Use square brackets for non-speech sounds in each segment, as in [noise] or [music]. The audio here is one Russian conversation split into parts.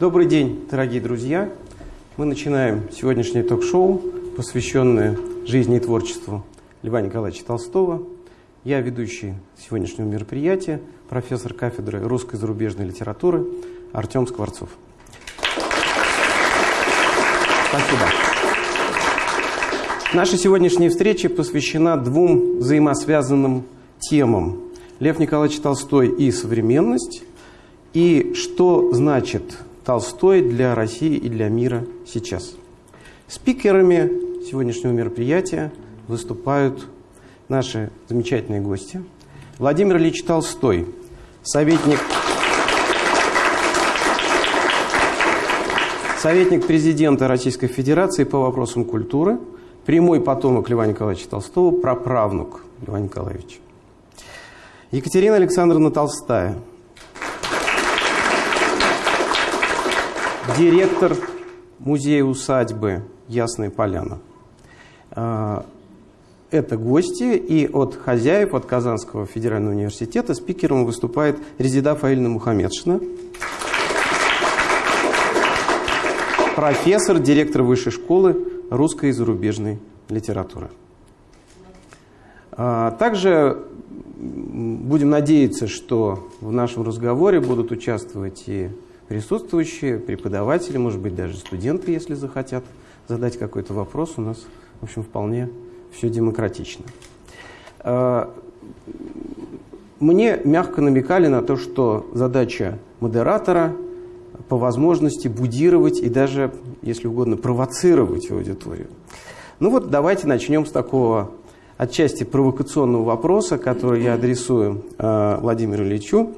Добрый день, дорогие друзья. Мы начинаем сегодняшнее ток-шоу, посвященное жизни и творчеству Льва Николаевича Толстого. Я ведущий сегодняшнего мероприятия, профессор кафедры русской зарубежной литературы Артем Скворцов. Спасибо. Наша сегодняшняя встреча посвящена двум взаимосвязанным темам. Лев Николаевич Толстой и современность, и что значит Толстой для России и для мира сейчас. Спикерами сегодняшнего мероприятия выступают наши замечательные гости. Владимир Ильич Толстой, советник, советник президента Российской Федерации по вопросам культуры, прямой потомок Льва Николаевича Толстого, праправнук Льва Николаевича. Екатерина Александровна Толстая – директор музея-усадьбы Ясная Поляна. Это гости, и от хозяев, от Казанского федерального университета спикером выступает Резида Фаильна Мухаммедшина, профессор, директор высшей школы русской и зарубежной литературы. А, также будем надеяться, что в нашем разговоре будут участвовать и присутствующие, преподаватели, может быть, даже студенты, если захотят задать какой-то вопрос, у нас, в общем, вполне все демократично. А, мне мягко намекали на то, что задача модератора по возможности будировать и даже, если угодно, провоцировать аудиторию. Ну вот давайте начнем с такого отчасти провокационного вопроса, который я адресую э, Владимиру Ильичу.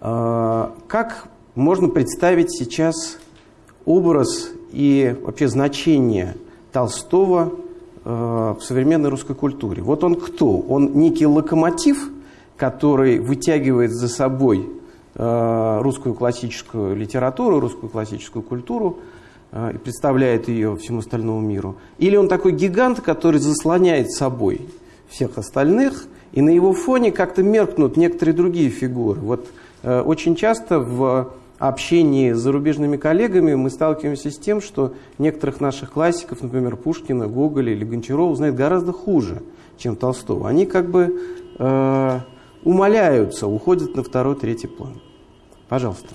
Э, как можно представить сейчас образ и вообще значение Толстого э, в современной русской культуре. Вот он кто? Он некий локомотив, который вытягивает за собой э, русскую классическую литературу, русскую классическую культуру э, и представляет ее всему остальному миру. Или он такой гигант, который заслоняет собой всех остальных, и на его фоне как-то меркнут некоторые другие фигуры. Вот очень часто в общении с зарубежными коллегами мы сталкиваемся с тем, что некоторых наших классиков, например, Пушкина, Гоголя или Гончарова, знают гораздо хуже, чем Толстого. Они как бы э, умаляются, уходят на второй, третий план. Пожалуйста.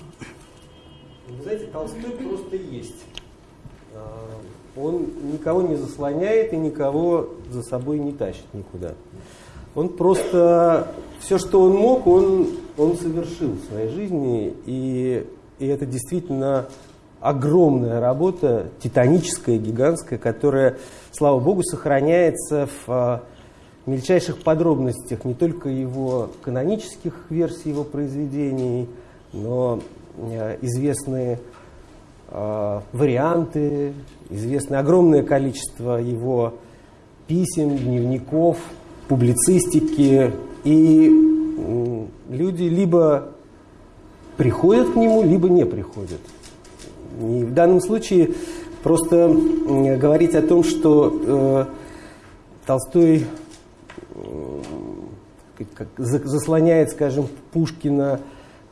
Вы знаете, Толстой просто есть. А, он никого не заслоняет и никого за собой не тащит никуда. Он просто все, что он мог, он, он совершил в своей жизни. И, и это действительно огромная работа, титаническая, гигантская, которая, слава богу, сохраняется в а, мельчайших подробностях не только его канонических версий его произведений, но а, известные а, варианты, известное огромное количество его писем, дневников, публицистики, и люди либо приходят к нему, либо не приходят. И в данном случае просто говорить о том, что э, Толстой э, как, заслоняет, скажем, Пушкина,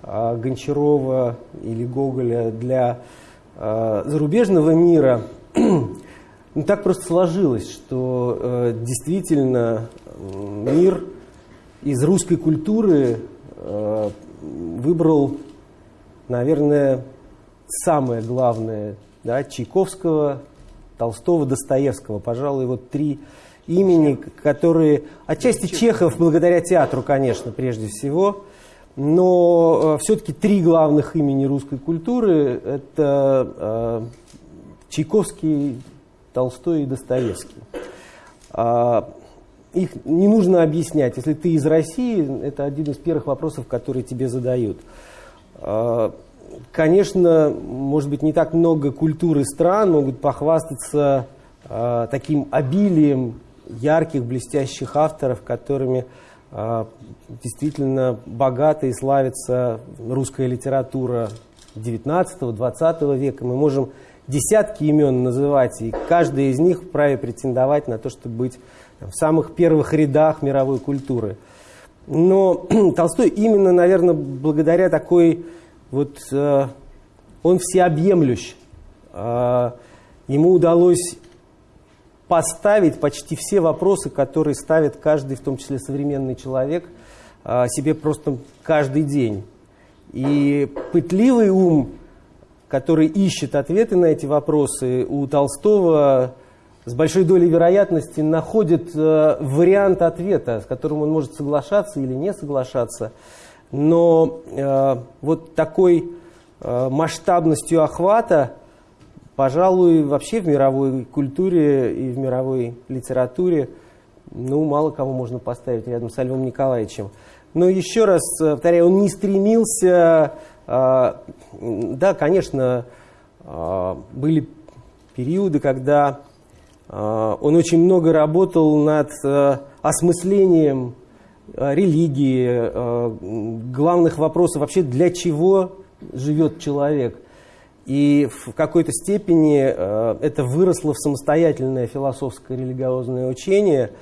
э, Гончарова или Гоголя для э, зарубежного мира, [clears throat] ну, так просто сложилось, что э, действительно мир из русской культуры выбрал, наверное, самое главное, да, Чайковского, Толстого, Достоевского. Пожалуй, вот три имени, которые... Отчасти Чехов, благодаря театру, конечно, прежде всего. Но э, все-таки три главных имени русской культуры – это э, Чайковский, Толстой и Достоевский. Их не нужно объяснять. Если ты из России, это один из первых вопросов, которые тебе задают. А, конечно, может быть, не так много культуры стран могут похвастаться а, таким обилием ярких, блестящих авторов, которыми а, действительно богата и славится русская литература 19-20 века. Мы можем десятки имен называть, и каждый из них вправе претендовать на то, чтобы быть в самых первых рядах мировой культуры. Но [clears throat] Толстой именно, наверное, благодаря такой вот э, он всеобъемлющ. А, ему удалось поставить почти все вопросы, которые ставит каждый, в том числе современный человек, а, себе просто каждый день. И пытливый ум, который ищет ответы на эти вопросы, у Толстого с большой долей вероятности находит э, вариант ответа, с которым он может соглашаться или не соглашаться. Но э, вот такой э, масштабностью охвата, пожалуй, вообще в мировой культуре и в мировой литературе, ну, мало кого можно поставить рядом с Львом Николаевичем. Но еще раз э, повторяю, он не стремился, э, да, конечно, э, были периоды, когда он очень много работал над э, осмыслением Э, религии, э, главных вопросов вообще, для чего живет человек. И в какой-то степени это выросло в самостоятельное философское религиозное учение.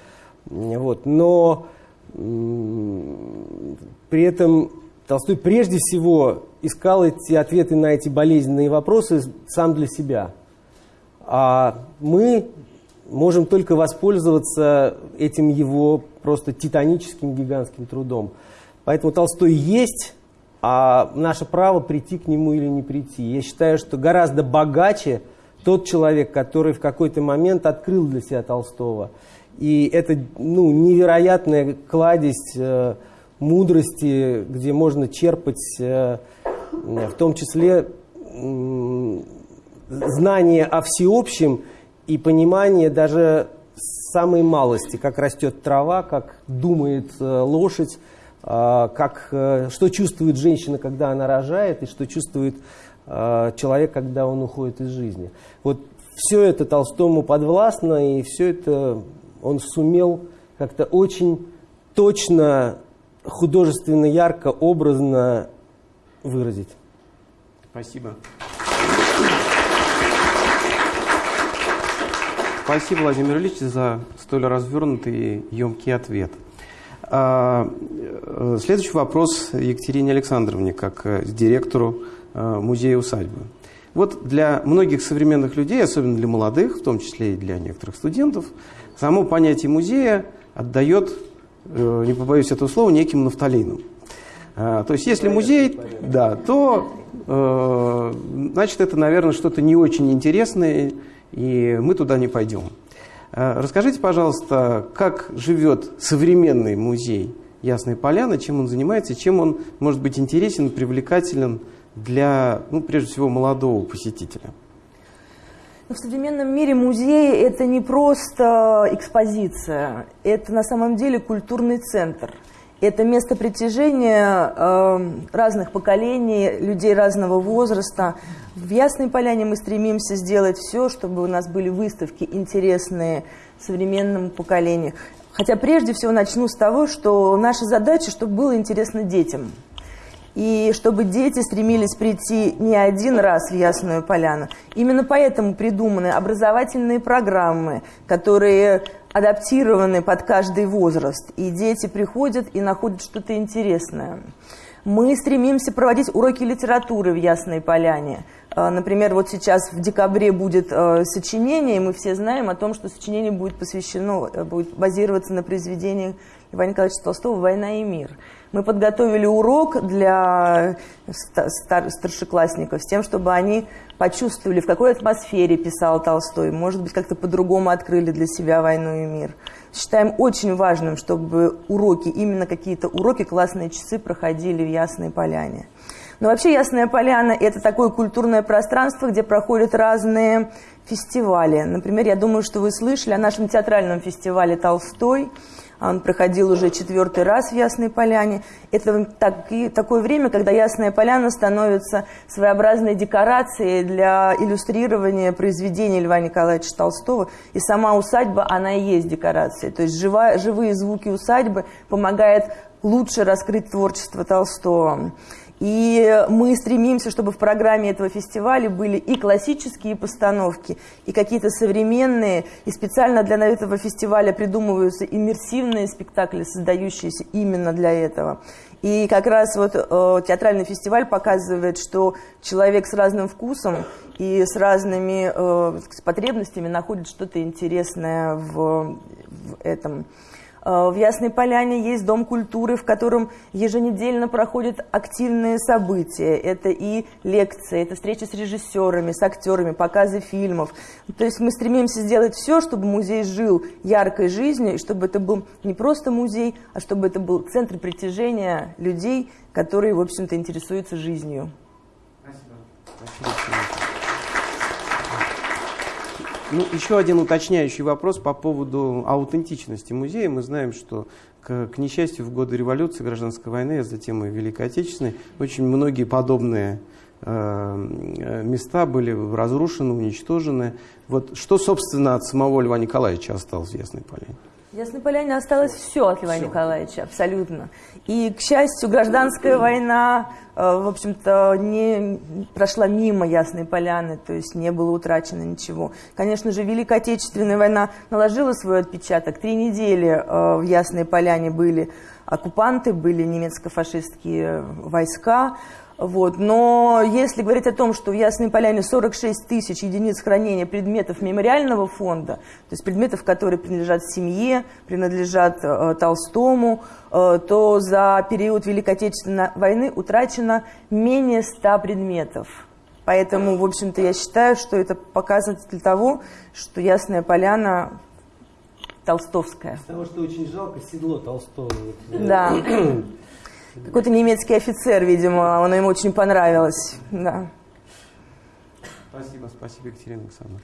Вот. Но при этом Толстой прежде всего искал эти ответы на эти болезненные вопросы сам для себя. А мы можем только воспользоваться этим его просто титаническим гигантским трудом. Поэтому Толстой есть, а наше право прийти к нему или не прийти. Я считаю, что гораздо богаче тот человек, который в какой-то момент открыл для себя Толстого. И это ну, невероятная кладезь э, мудрости, где можно черпать э, в том числе э, знания о всеобщем и понимание даже самой малости, как растет трава, как думает э, лошадь, э, как, э, что чувствует женщина, когда она рожает, и что чувствует человек, когда он уходит из жизни. Вот все это Толстому подвластно, и все это он сумел как-то очень точно, художественно, ярко, образно выразить. Спасибо. Спасибо, Владимир Ильич, за столь развернутый и емкий ответ. А, э, следующий вопрос Екатерине Александровне, как э, директору э, музея-усадьбы. Вот для многих современных людей, особенно для молодых, в том числе и для некоторых студентов, само понятие музея отдает, не побоюсь этого слова, неким нафталином. А, то есть если музей, да, то значит это, наверное, что-то не очень интересное, и мы туда не пойдем. Э, расскажите, пожалуйста, как живет современный музей Ясной Поляны, чем он занимается, чем он может быть интересен, привлекателен для, ну, прежде всего, молодого посетителя? Но в современном мире музей – это не просто экспозиция, это на самом деле культурный центр – это место притяжения э, разных поколений, людей разного возраста. В Ясной Поляне мы стремимся сделать все, чтобы у нас были выставки интересные современному поколению. Хотя прежде всего начну с того, что наша задача, чтобы было интересно детям. И чтобы дети стремились прийти не один раз в Ясную Поляну. Именно поэтому придуманы образовательные программы, которые адаптированы под каждый возраст. И дети приходят и находят что-то интересное. Мы стремимся проводить уроки литературы в Ясной Поляне. А, например, вот сейчас в декабре будет э, сочинение, и мы все знаем о том, что сочинение будет посвящено, э, будет базироваться на произведениях Ивана Николаевича Толстого «Война и мир». Мы подготовили урок для старшеклассников с тем, чтобы они почувствовали, в какой атмосфере писал Толстой. Может быть, как-то по-другому открыли для себя «Войну и мир». Считаем очень важным, чтобы уроки, именно какие-то уроки, классные часы проходили в Ясной Поляне. Но вообще Ясная Поляна – это такое культурное пространство, где проходят разные фестивали. Например, я думаю, что вы слышали о нашем театральном фестивале «Толстой», он проходил уже четвертый раз в Ясной Поляне. Это так, такое время, когда Ясная Поляна становится своеобразной декорацией для иллюстрирования произведений Льва Николаевича Толстого. И сама усадьба, она и есть декорация. То есть живая, живые звуки усадьбы помогают лучше раскрыть творчество Толстого. И мы стремимся, чтобы в программе этого фестиваля были и классические постановки, и какие-то современные, и специально для этого фестиваля придумываются иммерсивные спектакли, создающиеся именно для этого. И как раз вот э, театральный фестиваль показывает, что человек с разным вкусом и с разными э, с потребностями находит что-то интересное в, в этом. Э, в Ясной Поляне есть Дом культуры, в котором еженедельно проходят активные события. Это и лекции, это встречи с режиссерами, с актерами, показы фильмов. То есть мы стремимся сделать все, чтобы музей жил яркой жизнью, и чтобы это был не просто музей, а чтобы это был центр притяжения людей, которые, в общем-то, интересуются жизнью. Спасибо. Спасибо. Ну, еще один уточняющий вопрос по поводу аутентичности музея. Мы знаем, что, к, к несчастью, в годы революции, гражданской войны, а затем и Великой Отечественной, очень многие подобные э, места были разрушены, уничтожены. Вот что, собственно, от самого Льва Николаевича осталось в Ясной Поляне? В Ясной Поляне осталось все от Льва все. Николаевича, абсолютно. И, к счастью, гражданская война, э, в общем-то, не прошла мимо Ясной Поляны, то есть не было утрачено ничего. Конечно же, Великая Отечественная война наложила свой отпечаток. Три недели э, в Ясной Поляне были оккупанты, были немецко-фашистские войска, вот. Но если говорить о том, что в Ясной Поляне 46 тысяч единиц хранения предметов мемориального фонда, то есть предметов, которые принадлежат семье, принадлежат э, Толстому, э, то за период Великой Отечественной войны утрачено менее 100 предметов. Поэтому, в общем-то, я считаю, что это показатель того, что Ясная Поляна толстовская. Потому что очень жалко седло Толстого. Да. [clears throat] [clears throat] Какой-то немецкий офицер, видимо, оно ему очень понравилось. Да. Спасибо, спасибо, Екатерина Александровна.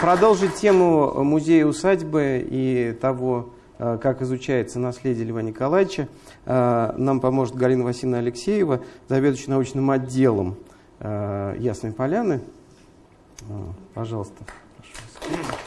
Продолжить тему музея-усадьбы и того, э, как изучается наследие Льва Николаевича, э, нам поможет Галина Васильевна Алексеева, заведующая научным отделом э, Ясной Поляны. Пожалуйста. Прошу.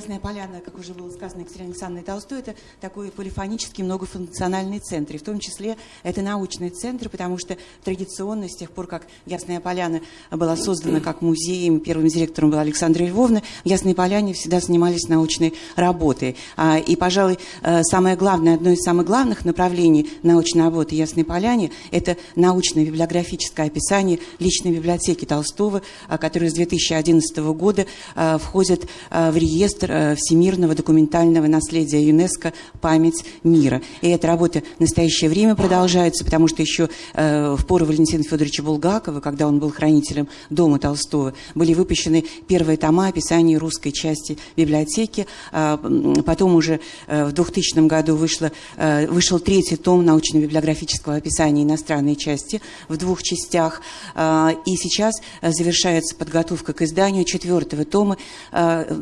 Ясная Поляна, как уже было сказано Екатериной Александровной Толстой, это такой полифонический многофункциональный центр. И в том числе это научный центр, потому что традиционно, с тех пор, как Ясная Поляна была создана как музей, первым директором была Александра Львовна, в Ясной Поляне всегда занимались научной работой. А, и, пожалуй, э, самое главное, одно из самых главных направлений научной работы Ясной Поляне – это научное библиографическое описание личной библиотеки Толстого, а, которая с 2011 года э, входит в реестр всемирного документального наследия ЮНЕСКО «Память мира». И эта работа в настоящее время продолжается, потому что еще э, в пору Валентина Федоровича Булгакова, когда он был хранителем дома Толстого, были выпущены первые тома описания русской части библиотеки. А, потом уже э, в 2000 году вышло, вышел третий том научно-библиографического описания иностранной части в двух частях. А, и сейчас завершается подготовка к изданию четвертого тома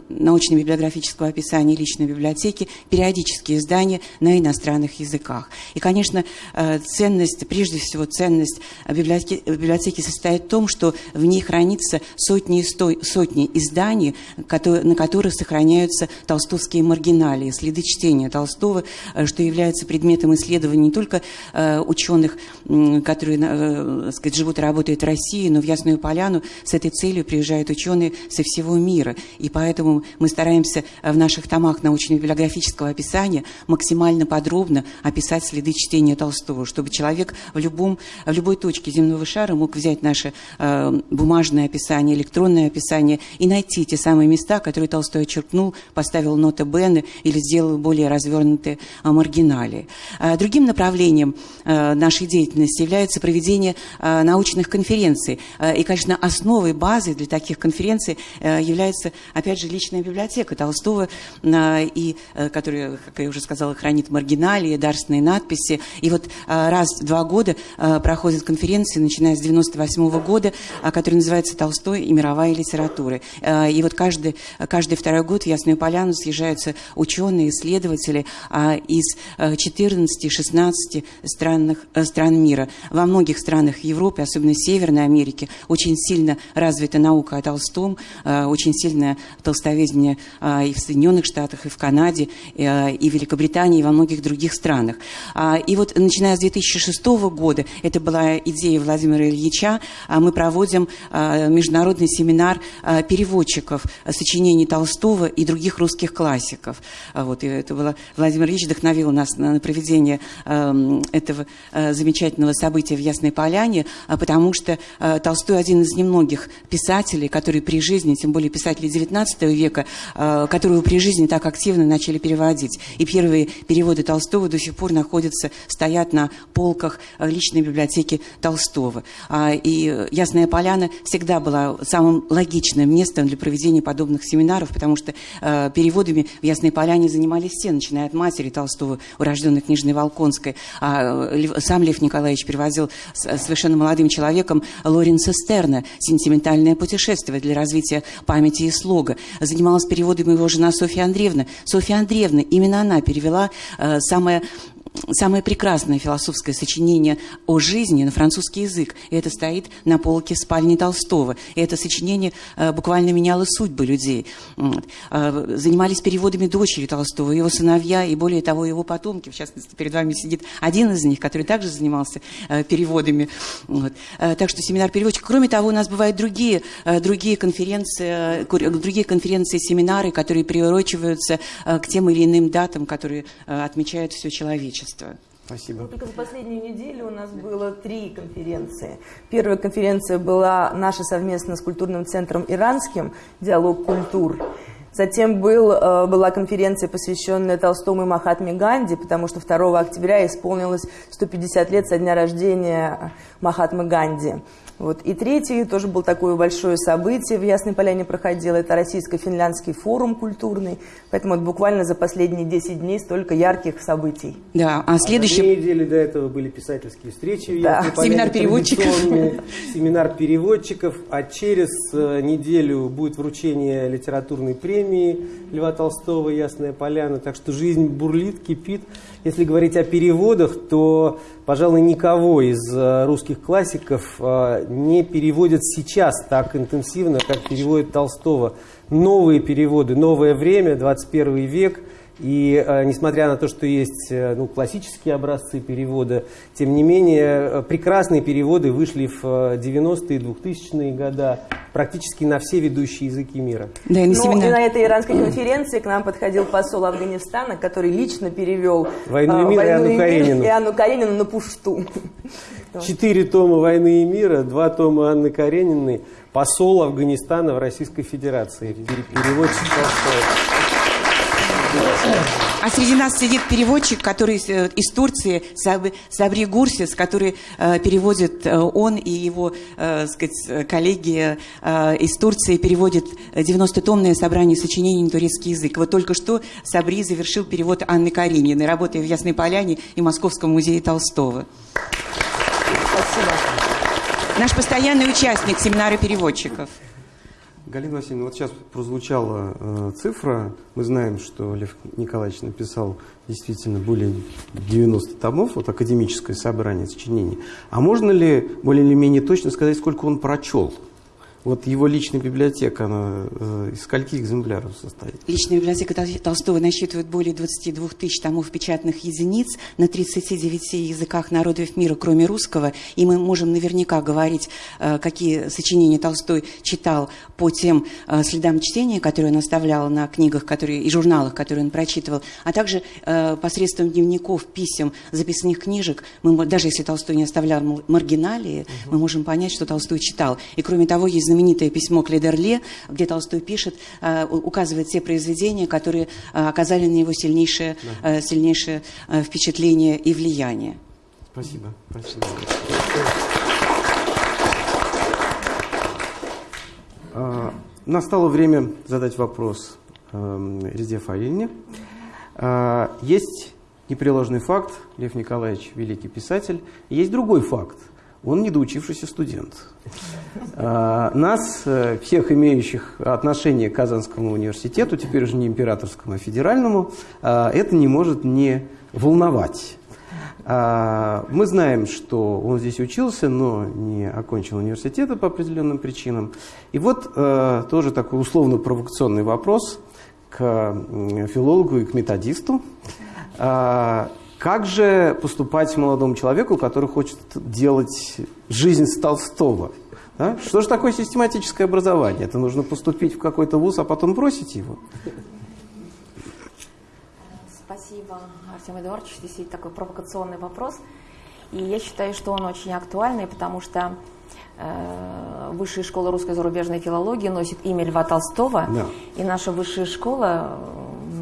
научно-библиографического библиографического описания личной библиотеки, периодические издания на иностранных языках. И, конечно, э, ценность, прежде всего ценность библиотеки, библиотеки состоит в том, что в ней хранится сотни, сто, сотни изданий, которые, на которых сохраняются толстовские маргиналии, следы чтения Толстого, э, что является предметом исследований не только э, ученых, которые так сказать, живут и работают в России, но в Ясную Поляну с этой целью приезжают ученые со всего мира. И поэтому мы стараемся стараемся в наших томах научно-библиографического описания максимально подробно описать следы чтения Толстого, чтобы человек в, любом, в любой точке земного шара мог взять наше э, бумажное описание, электронное описание и найти те самые места, которые Толстой очеркнул, поставил ноты Бены или сделал более развернутые э, маргиналии. Э, другим направлением э, нашей деятельности является проведение э, научных конференций. Э, и, конечно, основой, базой для таких конференций э, является, опять же, личная библиотека, библиотека Толстого, а, и, э, которая, как я уже сказала, хранит маргиналии, дарственные надписи. И вот а, раз в два года а, проходят конференции, начиная с 98 -го года, которая называется «Толстой и мировая литература». И вот каждый, каждый второй год в Ясную Поляну съезжаются ученые, исследователи из 14-16 странных, э, стран мира. Во многих странах Европы, особенно Северной Америки, очень сильно развита наука о Толстом, очень сильное толстоведение а, и в Соединенных Штатах, и в Канаде, и, а, в Великобритании, и во многих других странах. А, и вот начиная с 2006 года, это была идея Владимира Ильича, мы проводим международный семинар переводчиков сочинений Толстого и других русских классиков. Вот, и это было, Владимир Ильич вдохновил нас на проведение этого замечательного события в Ясной Поляне, потому что Толстой один из немногих писателей, которые при жизни, тем более писатели XIX века, э, которые при жизни так активно начали переводить. И первые переводы Толстого до сих пор находятся, стоят на полках э, личной библиотеки Толстого. А, и Ясная Поляна всегда была самым логичным местом для проведения подобных семинаров, потому что э, переводами в Ясной Поляне занимались все, начиная от матери Толстого, урожденной книжной Волконской. А сам Лев Николаевич переводил совершенно молодым человеком Лоренса Стерна «Сентиментальное путешествие» для развития памяти и слога. Занималась переводами его жена Софья Андреевна. Софья Андреевна, именно она перевела э, самое самое прекрасное философское сочинение о жизни на французский язык. И это стоит на полке в спальне Толстого. И это сочинение э, буквально меняло судьбы людей. Э, занимались переводами дочери Толстого, его сыновья и, более того, его потомки. В частности, перед вами сидит один из них, который также занимался э, переводами. Вот. Так что семинар переводчик. Кроме того, у нас бывают другие, другие конференции, другие конференции, семинары, которые приурочиваются к тем или иным датам, которые отмечают все человечество общества. Спасибо. только за последнюю неделю у нас было три конференции. Первая конференция была наша совместно с культурным центром «Иранским» «Диалог культур». Затем был, э, была конференция, посвященная Толстому и Махатме Ганди, потому что 2 октября исполнилось 150 лет со дня рождения Махатмы Ганди. Вот. И третий тоже был такое большое событие в Ясной Поляне проходило. Это российско-финляндский форум культурный. Поэтому вот буквально за последние 10 дней столько ярких событий. Да, а следующий... А две недели до этого были писательские встречи в да. Поляне, семинар переводчиков. Семинар переводчиков. А через э, неделю будет вручение литературной премии Льва Толстого «Ясная Поляна». Так что жизнь бурлит, кипит. Если говорить о переводах, то, пожалуй, никого из э, русских классиков э, не переводят сейчас так интенсивно, как переводит Толстого. Новые переводы, новое время, 21 век – и э, несмотря на то, что есть э, ну, классические образцы перевода, тем не менее э, прекрасные переводы вышли в 90-е, и 2000-е годы практически на все ведущие языки мира. Да, и на, ну, и на этой иранской конференции к нам подходил посол Афганистана, который лично перевел «Войну и мир» и Анну Каренину. И Анну Каренину на пушту. [laughs] Четыре тома «Войны и мира», два тома Анны Карениной, посол Афганистана в Российской Федерации, переводчик Толстого. А среди нас сидит переводчик, который э, из Турции, Сабри Гурсис, который э, переводит, э, он и его сказать, коллеги из Турции переводят 90-томное собрание сочинений на турецкий язык. Вот только что Сабри завершил перевод Анны Карениной, работая в Ясной Поляне и Московском музее Толстого. Спасибо. Наш постоянный участник семинара переводчиков. Галина Васильевна, вот сейчас прозвучала э, цифра. Мы знаем, что Лев Николаевич написал действительно более 90 томов, вот академическое собрание сочинений. А можно ли более или менее точно сказать, сколько он прочел? Вот его личная библиотека, она э, из скольки экземпляров состоит? Личная библиотека Толстого насчитывает более 22 тысяч томов печатных единиц на 39 языках народов мира, кроме русского. И мы можем наверняка говорить, э, какие сочинения Толстой читал по тем э, следам чтения, которые он оставлял на книгах которые, и журналах, которые он прочитывал, а также посредством дневников, писем, записных книжек. Мы, даже если Толстой не оставлял маргиналии, угу. мы можем понять, что Толстой читал. И кроме того, есть знаменитое письмо к Ледерле, где Толстой пишет, э, указывает те произведения, которые э, оказали на него сильнейшее, да. Э, сильнейшее впечатление и влияние. Спасибо. Спасибо. А, настало время задать вопрос э, Резде Фаильне. А, есть непреложный факт, Лев Николаевич великий писатель, есть другой факт – он недоучившийся студент. А, нас, э, всех имеющих отношение к Казанскому университету, теперь уже не императорскому, а федеральному, а, это не может не волновать. А, мы знаем, что он здесь учился, но не окончил университета по определенным причинам. И вот э, тоже такой условно-провокационный вопрос. к филологу и к методисту. Как же поступать молодому человеку, который хочет делать жизнь с Толстого? Да? Что же такое систематическое образование? Это нужно поступить в какой-то вуз, а потом бросить его? Спасибо, Артем Эдуардович. Действительно такой провокационный вопрос. И я считаю, что он очень актуальный, потому что э, Высшая школа русской зарубежной филологии носит имя Льва Толстого. Да. И наша высшая школа,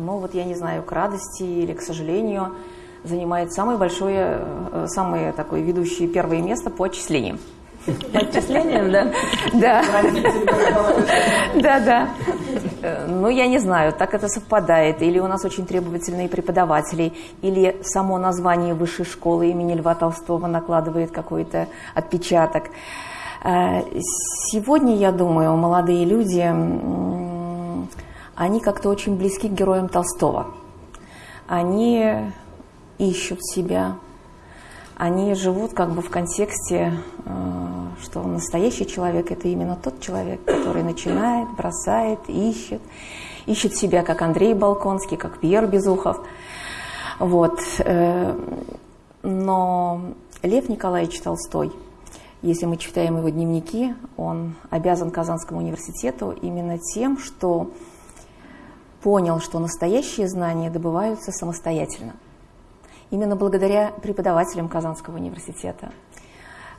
ну вот я не знаю, к радости или к сожалению, занимает самое большое, э, самое такое ведущее первое место по отчислениям. По отчислениям, да? Да. Да, да. Ну, я не знаю, так это совпадает. Или у нас очень требовательные преподаватели, или само название высшей школы имени Льва Толстого накладывает какой-то отпечаток. Э, сегодня, я думаю, молодые люди, они как-то очень близки к героям Толстого. Они ищут себя, они живут как бы в контексте, э, что настоящий человек – это именно тот человек, который начинает, бросает, ищет, ищет себя, как Андрей Балконский, как Пьер Безухов. Вот. Э, но Лев Николаевич Толстой, если мы читаем его дневники, он обязан Казанскому университету именно тем, что понял, что настоящие знания добываются самостоятельно – Именно благодаря преподавателям Казанского университета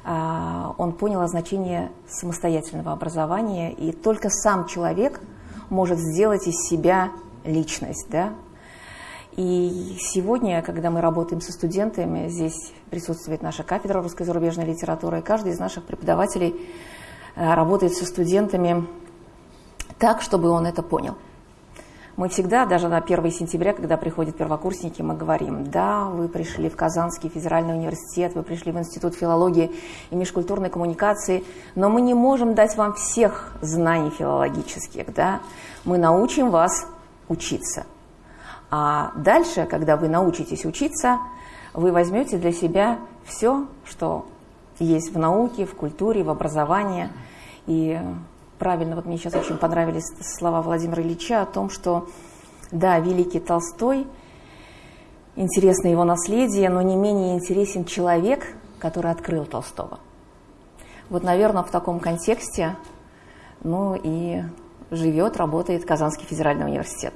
а, он понял о значении самостоятельного образования, и только сам человек может сделать из себя личность. Да? И сегодня, когда мы работаем со студентами, здесь присутствует наша кафедра русской зарубежной литературы, и каждый из наших преподавателей а, работает со студентами так, чтобы он это понял. Мы всегда, даже на 1 сентября, когда приходят первокурсники, мы говорим, да, вы пришли в Казанский федеральный университет, вы пришли в Институт филологии и межкультурной коммуникации, но мы не можем дать вам всех знаний филологических, да, мы научим вас учиться. А дальше, когда вы научитесь учиться, вы возьмете для себя все, что есть в науке, в культуре, в образовании, и правильно, вот мне сейчас очень понравились слова Владимира Ильича о том, что, да, великий Толстой, интересно его наследие, но не менее интересен человек, который открыл Толстого. Вот, наверное, в таком контексте, ну и живет, работает Казанский федеральный университет.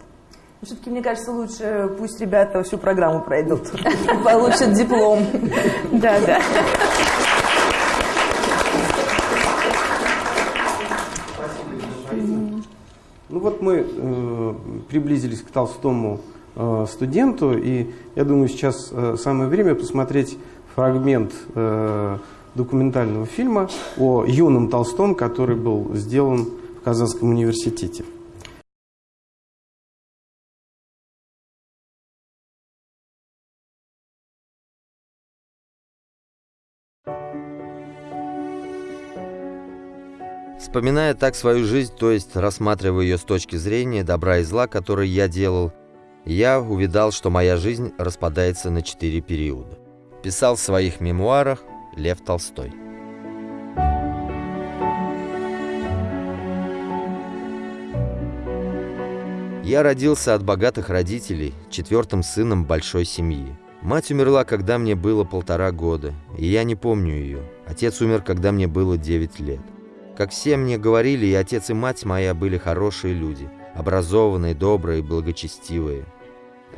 Все-таки, мне кажется, лучше пусть ребята всю программу пройдут, [laughs] получат диплом. Да, да. Ну вот мы э, приблизились к Толстому э, студенту, и я думаю, сейчас э, самое время посмотреть фрагмент э, документального фильма о юном Толстом, который был сделан в Казанском университете. Вспоминая так свою жизнь, то есть рассматривая ее с точки зрения добра и зла, которые я делал, я увидал, что моя жизнь распадается на четыре периода. Писал в своих мемуарах Лев Толстой. Я родился от богатых родителей, четвертым сыном большой семьи. Мать умерла, когда мне было полтора года, и я не помню ее. Отец умер, когда мне было девять лет. Как все мне говорили, и отец, и мать моя были хорошие люди, образованные, добрые, благочестивые.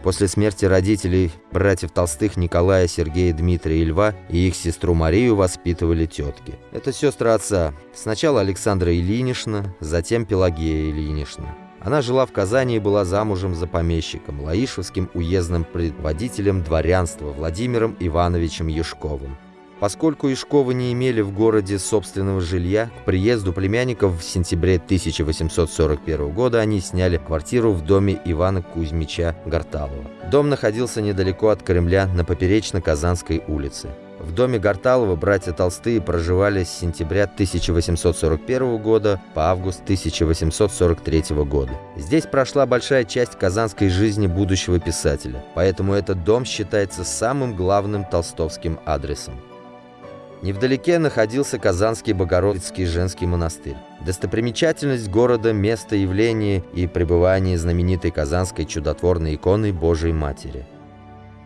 После смерти родителей, братьев Толстых Николая, Сергея, Дмитрия и Льва и их сестру Марию воспитывали тетки. Это сестры отца. Сначала Александра Ильинична, затем Пелагея Ильинична. Она жила в Казани и была замужем за помещиком, лаишевским уездным предводителем дворянства Владимиром Ивановичем Юшковым. Поскольку Ишковы не имели в городе собственного жилья, к приезду племянников в сентябре 1841 года они сняли квартиру в доме Ивана Кузьмича Гарталова. Дом находился недалеко от Кремля на Поперечно-Казанской улице. В доме Гарталова братья Толстые проживали с сентября 1841 года по август 1843 года. Здесь прошла большая часть казанской жизни будущего писателя, поэтому этот дом считается самым главным толстовским адресом. Невдалеке находился Казанский Богородицкий женский монастырь. Достопримечательность города – место явления и пребывания знаменитой казанской чудотворной иконы Божией Матери.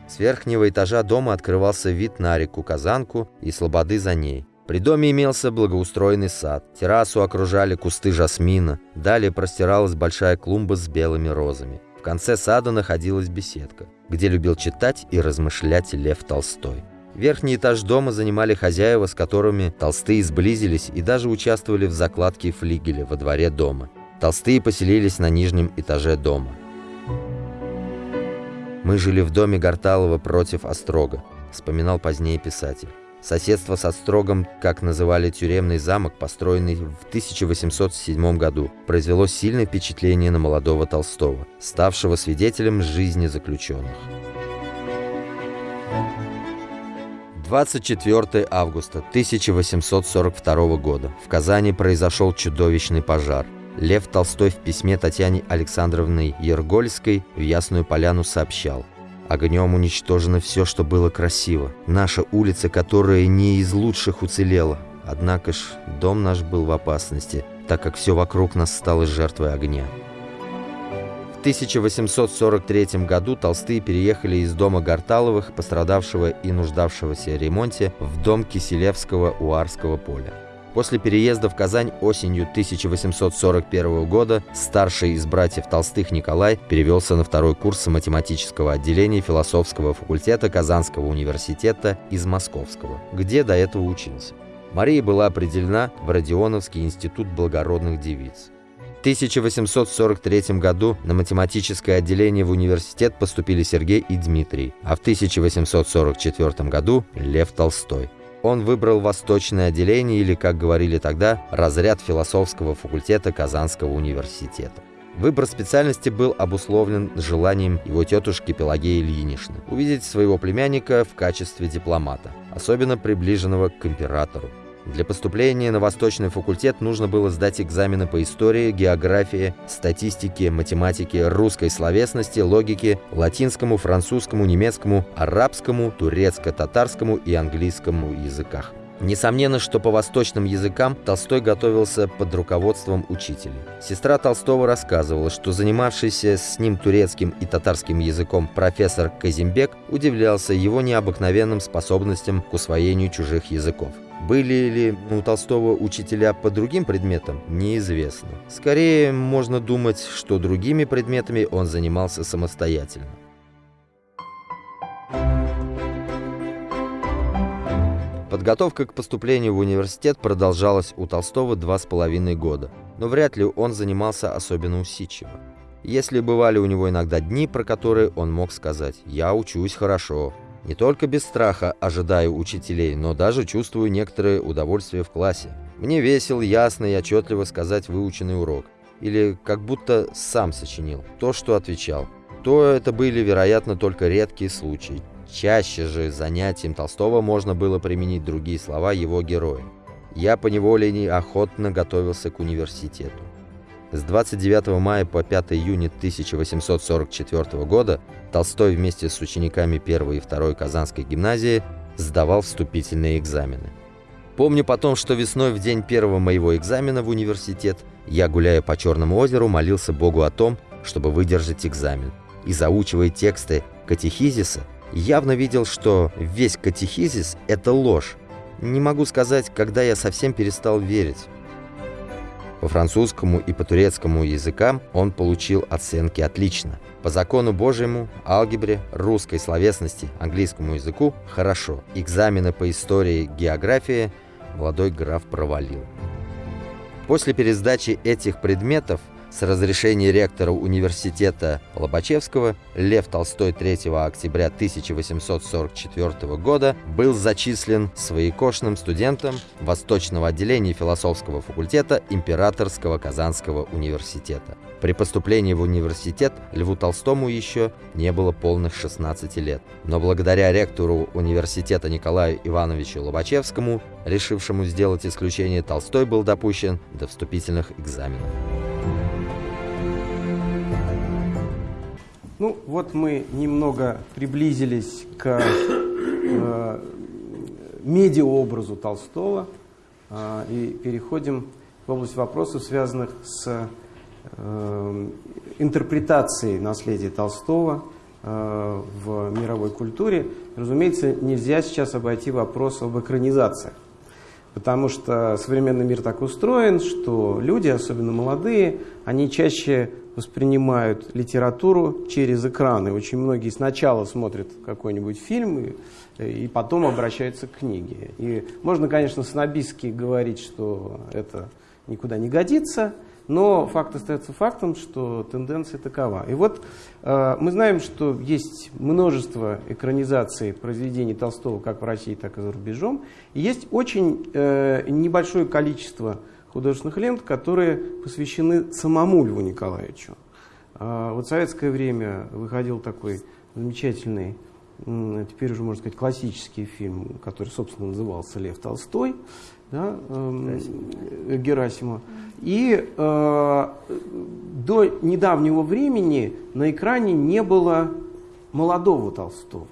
С верхнего этажа дома открывался вид на реку Казанку и слободы за ней. При доме имелся благоустроенный сад, террасу окружали кусты жасмина, далее простиралась большая клумба с белыми розами. В конце сада находилась беседка, где любил читать и размышлять Лев Толстой. Верхний этаж дома занимали хозяева, с которыми толстые сблизились и даже участвовали в закладке флигеля во дворе дома. Толстые поселились на нижнем этаже дома. «Мы жили в доме Гарталова против Острога», — вспоминал позднее писатель. Соседство с Острогом, как называли тюремный замок, построенный в 1807 году, произвело сильное впечатление на молодого Толстого, ставшего свидетелем жизни заключенных. 24 августа 1842 года в Казани произошел чудовищный пожар. Лев Толстой в письме Татьяне Александровны Ергольской в Ясную Поляну сообщал Огнем уничтожено все, что было красиво. Наша улица, которая не из лучших уцелела. Однако ж дом наш был в опасности, так как все вокруг нас стало жертвой огня. В 1843 году Толстые переехали из дома Гарталовых, пострадавшего и нуждавшегося в ремонте, в дом Киселевского у Арского поля. После переезда в Казань осенью 1841 года старший из братьев Толстых Николай перевелся на второй курс математического отделения философского факультета Казанского университета из Московского, где до этого учился. Мария была определена в Родионовский институт благородных девиц. 1843 году на математическое отделение в университет поступили Сергей и Дмитрий, а в 1844 году Лев Толстой. Он выбрал восточное отделение или, как говорили тогда, разряд философского факультета Казанского университета. Выбор специальности был обусловлен желанием его тетушки Пелагеи Ильиничны увидеть своего племянника в качестве дипломата, особенно приближенного к императору. Для поступления на Восточный факультет нужно было сдать экзамены по истории, географии, статистике, математике, русской словесности, логике, латинскому, французскому, немецкому, арабскому, турецко-татарскому и английскому языках. Несомненно, что по восточным языкам Толстой готовился под руководством учителей. Сестра Толстого рассказывала, что занимавшийся с ним турецким и татарским языком профессор Казимбек удивлялся его необыкновенным способностям к усвоению чужих языков. Были ли у Толстого учителя по другим предметам, неизвестно. Скорее, можно думать, что другими предметами он занимался самостоятельно. Подготовка к поступлению в университет продолжалась у Толстого два с половиной года, но вряд ли он занимался особенно усидчиво. Если бывали у него иногда дни, про которые он мог сказать «я учусь хорошо», не только без страха ожидаю учителей, но даже чувствую некоторое удовольствие в классе. Мне весело, ясно и отчетливо сказать выученный урок. Или как будто сам сочинил то, что отвечал. То это были, вероятно, только редкие случаи. Чаще же занятием Толстого можно было применить другие слова его героя. Я по неволе охотно готовился к университету. С 29 мая по 5 июня 1844 года Толстой вместе с учениками 1 и 2 Казанской гимназии сдавал вступительные экзамены. Помню потом, что весной в день первого моего экзамена в университет я, гуляя по Черному озеру, молился Богу о том, чтобы выдержать экзамен. И заучивая тексты катехизиса, явно видел, что весь катехизис – это ложь. Не могу сказать, когда я совсем перестал верить. По французскому и по турецкому языкам он получил оценки «отлично». По закону Божьему, алгебре, русской словесности, английскому языку – хорошо. Экзамены по истории, географии молодой граф провалил. После пересдачи этих предметов – с разрешения ректора университета Лобачевского Лев Толстой 3 октября 1844 года был зачислен своекошным студентом Восточного отделения философского факультета Императорского Казанского университета. При поступлении в университет Льву Толстому еще не было полных 16 лет, но благодаря ректору университета Николаю Ивановичу Лобачевскому, решившему сделать исключение, Толстой был допущен до вступительных экзаменов. Ну, вот мы немного приблизились к э, медиаобразу Толстого э, и переходим в область вопросов, связанных с э, интерпретацией наследия Толстого э, в мировой культуре. Разумеется, нельзя сейчас обойти вопрос об экранизациях. Потому что современный мир так устроен, что люди, особенно молодые, они чаще воспринимают литературу через экраны. Очень многие сначала смотрят какой-нибудь фильм и, и потом обращаются к книге. И можно, конечно, снобистски говорить, что это никуда не годится, но факт остается фактом, что тенденция такова. И вот э, мы знаем, что есть множество экранизаций произведений Толстого как в России, так и за рубежом. И есть очень э, небольшое количество художественных лент, которые посвящены самому Льву Николаевичу. Э, вот в советское время выходил такой замечательный, теперь уже можно сказать классический фильм, который, собственно, назывался «Лев Толстой» да, э, Герасима. И э, до недавнего времени на экране не было молодого Толстого.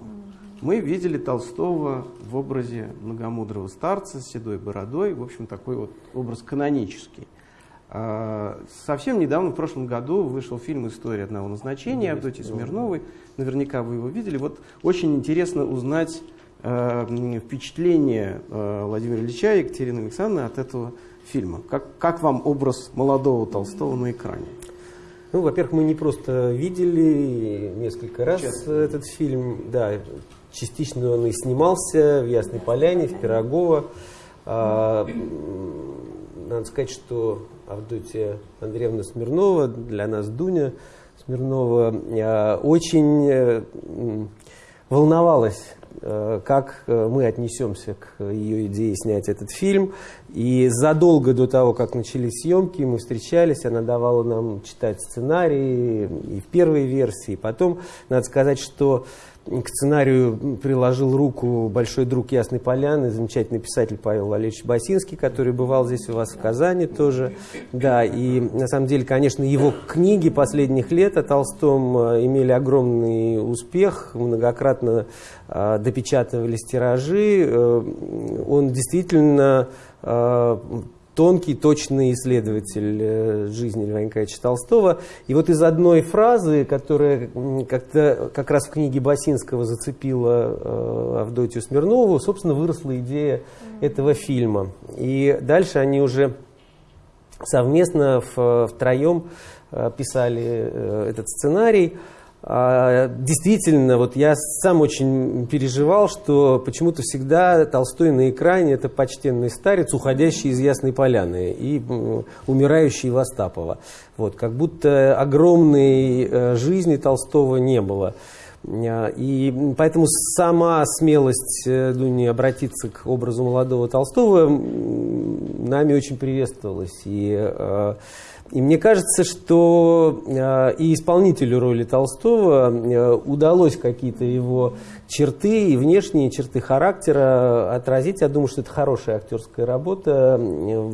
Мы видели Толстого в образе многомудрого старца с седой бородой, в общем, такой вот образ канонический. А, совсем недавно, в прошлом году, вышел фильм «История одного назначения» Авдотьи Смирновой. Наверняка вы его видели. Вот очень интересно узнать э, впечатление э, Владимира Ильича и Екатерины Александровны от этого фильма. Как, как вам образ молодого Толстого на экране? Ну, во-первых, мы не просто видели несколько раз Честно. этот фильм, да, частично он и снимался в Ясной Поляне, в Пирогово. А, надо сказать, что Авдотья Андреевна Смирнова, для нас Дуня Смирнова, а, очень э, волновалась Э, как э, мы отнесемся к ее идее снять этот фильм. И задолго до того, как начались съемки, мы встречались, она давала нам читать сценарии и в первой версии. Потом, надо сказать, что к сценарию приложил руку большой друг Ясной Поляны, замечательный писатель Павел Валерьевич Басинский, который бывал здесь у вас в Казани тоже. Да, и на самом деле, конечно, его книги последних лет о Толстом э, имели огромный успех, многократно э, допечатывались тиражи. Э, он действительно тонкий, точный исследователь э, жизни Льва Николаевича Толстого. И вот из одной фразы, которая как-то как раз в книге Басинского зацепила э, Авдотью Смирнову, собственно, выросла идея этого фильма. И дальше они уже совместно втроем э, писали этот сценарий. А, действительно, вот я сам очень переживал, что почему-то всегда Толстой на экране это почтенный старец, уходящий из Ясной Поляны и умирающий в Остапова. Вот, как будто огромной э, жизни Толстого не было. А, и поэтому сама смелость э, Дуни обратиться к образу молодого Толстого нами очень приветствовалась. И э, и мне кажется, что э, и исполнителю роли Толстого э, удалось какие-то его черты и внешние черты характера отразить. Я думаю, что это хорошая актерская работа. Э,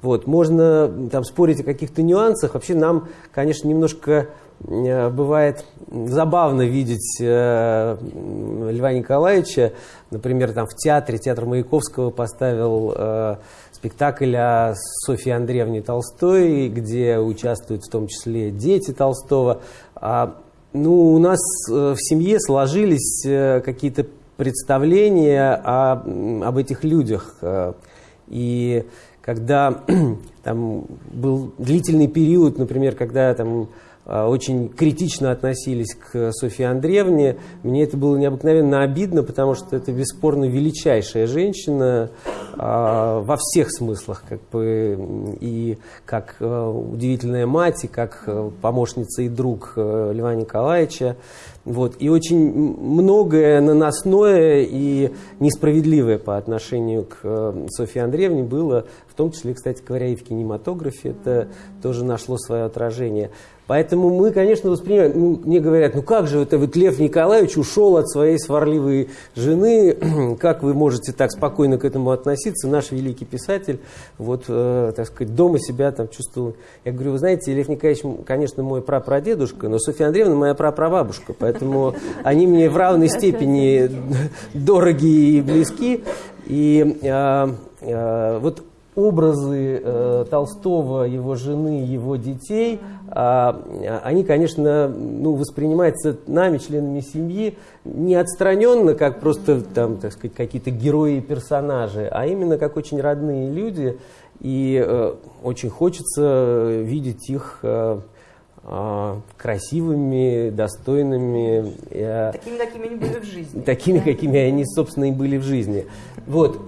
вот. Можно там спорить о каких-то нюансах. Вообще нам, конечно, немножко бывает забавно видеть Льва Николаевича, например, там в театре, театр Маяковского поставил спектакль о Софье Андреевне Толстой, где участвуют в том числе дети Толстого. А, ну, у нас э, в семье сложились э, какие-то представления о, об этих людях. Э, и когда [clears throat] там был длительный период, например, когда там очень критично относились к Софье Андреевне. Мне это было необыкновенно обидно, потому что это бесспорно величайшая женщина а, во всех смыслах, как бы и как а, удивительная мать, и как помощница и друг Льва Николаевича. Вот. И очень многое наносное и несправедливое по отношению к Софье Андреевне было, в том числе, кстати говоря, и в кинематографе это тоже нашло свое отражение. Поэтому мы, конечно, воспринимаем, ну, мне говорят, ну как же это вот Лев Николаевич ушел от своей сварливой жены, [clears throat] как вы можете так спокойно к этому относиться, наш великий писатель, вот, э, так сказать, дома себя там чувствовал. Я говорю, вы знаете, Лев Николаевич, конечно, мой прапрадедушка, но Софья Андреевна моя прапрабабушка, поэтому они мне в равной степени [laughs] дороги и близки. И э, э, вот образы э, Толстого, его жены, его детей, э, они, конечно, ну, воспринимаются нами, членами семьи, не отстраненно, как просто там, так сказать, какие-то герои и персонажи, а именно как очень родные люди. И э, очень хочется видеть их э, э, красивыми, достойными. Э, такими, какими они были в жизни. Такими, какими они, собственно, и были в жизни. Вот.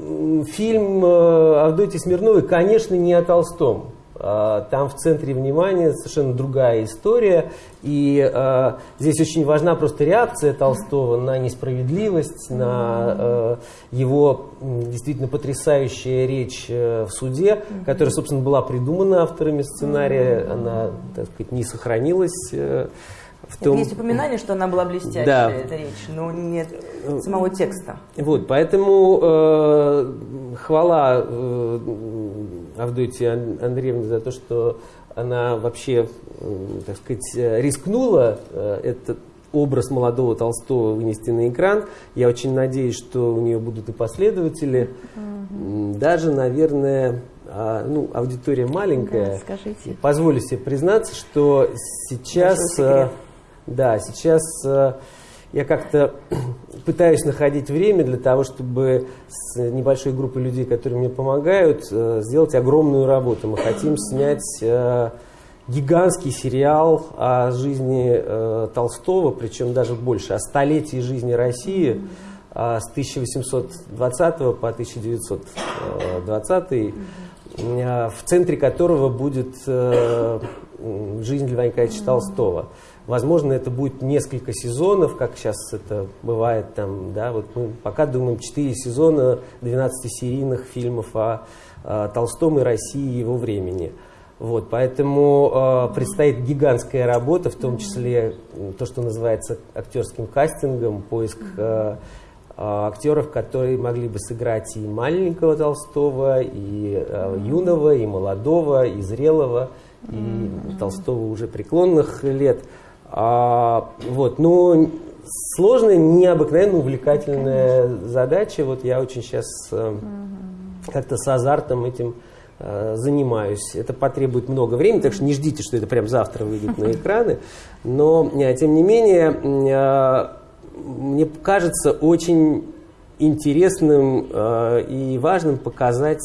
Фильм э, Авдотьи Смирновой, конечно, не о Толстом. А, там в центре внимания совершенно другая история. И э, здесь очень важна просто реакция Толстого на несправедливость, на э, его действительно потрясающая речь в суде, которая, собственно, была придумана авторами сценария. Она, так сказать, не сохранилась. В том... Есть упоминание, что она была блестящая, да. эта речь, но нет самого текста. Вот, поэтому э, хвала э, Авдотье Андреевне за то, что она вообще, э, так сказать, рискнула э, этот образ молодого Толстого вынести на экран. Я очень надеюсь, что у нее будут и последователи. Угу. Даже, наверное, а, ну, аудитория маленькая. Да, скажите. Позволю себе признаться, что сейчас... Да, сейчас э, я как-то [clears throat] пытаюсь находить время для того, чтобы с небольшой группой людей, которые мне помогают, э, сделать огромную работу. Мы хотим снять э, гигантский сериал о жизни Толстого, причем даже больше, о столетии жизни России с 1820 по 1920, э, в центре которого будет жизнь Льва Николаевича Толстого. Возможно, это будет несколько сезонов, как сейчас это бывает там, да, вот мы пока думаем 4 сезона 12-серийных фильмов о, о Толстом и России его времени. Вот, поэтому э, предстоит гигантская работа, в том числе то, что называется актерским кастингом, поиск э, актеров, которые могли бы сыграть и маленького Толстого, и э, юного, и молодого, и зрелого, и Толстого уже преклонных лет. А, вот, но сложная, необыкновенно увлекательная задача. Вот я очень сейчас э, как-то с азартом этим э, занимаюсь. Это потребует много времени, так что не ждите, что это прям завтра выйдет на [laughs] экраны. Но, э, тем не менее, мне кажется очень интересным и важным показать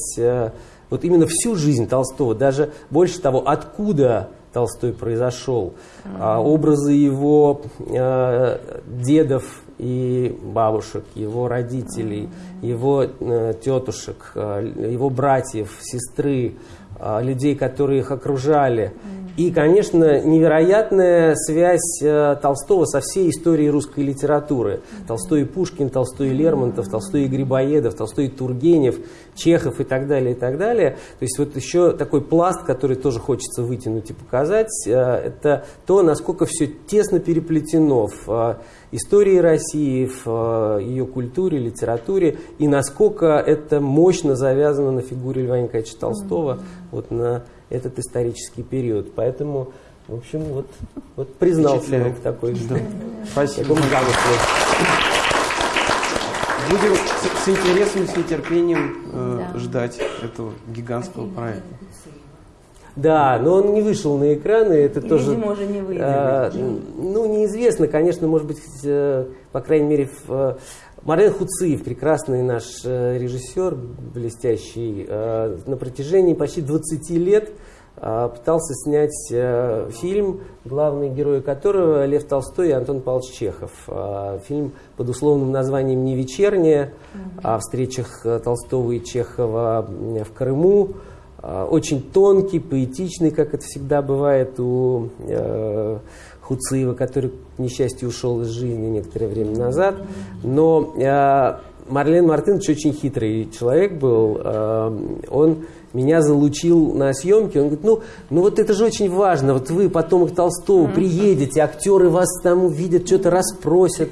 вот именно всю жизнь Толстого, даже больше того, откуда Толстой произошел, а, образы его а, дедов и бабушек, его родителей, его а, тетушек, а, его братьев, сестры, а, людей, которые их окружали. И, конечно, невероятная связь э, Толстого со всей историей русской литературы. Толстой и Пушкин, Толстой и Лермонтов, Толстой и Грибоедов, Толстой и Тургенев, Чехов и так далее, и так далее. То есть вот еще такой пласт, который тоже хочется вытянуть и показать, э, это то, насколько все тесно переплетено в э, истории России, в ее культуре, литературе, и насколько это мощно завязано на фигуре Льва Николаевича Толстого, вот на этот исторический период. Поэтому, в общем, вот, вот признался такой да. [laughs] Спасибо. Будем с, с интересом, с нетерпением э, да. ждать этого гигантского проекта. Да, но он не вышел на экраны, это И, тоже... Видимо, уже не выйдет. Э, ну, неизвестно, конечно, может быть, э, по крайней мере, в, э, Марен Хуциев, прекрасный наш э, режиссер, блестящий, э, на протяжении почти 20 лет пытался снять фильм, главные герои которого Лев Толстой и Антон Павлович Чехов. Фильм под условным названием «Не вечерняя», о встречах Толстого и Чехова в Крыму. Очень тонкий, поэтичный, как это всегда бывает у Хуциева, который, к несчастью, ушел из жизни некоторое время назад. Но э, Марлен Мартынович очень хитрый человек был. Э, он меня залучил на съемки. Он говорит, ну, ну вот это же очень важно. Вот вы, потомок Толстого, приедете, актеры вас там увидят, что-то расспросят.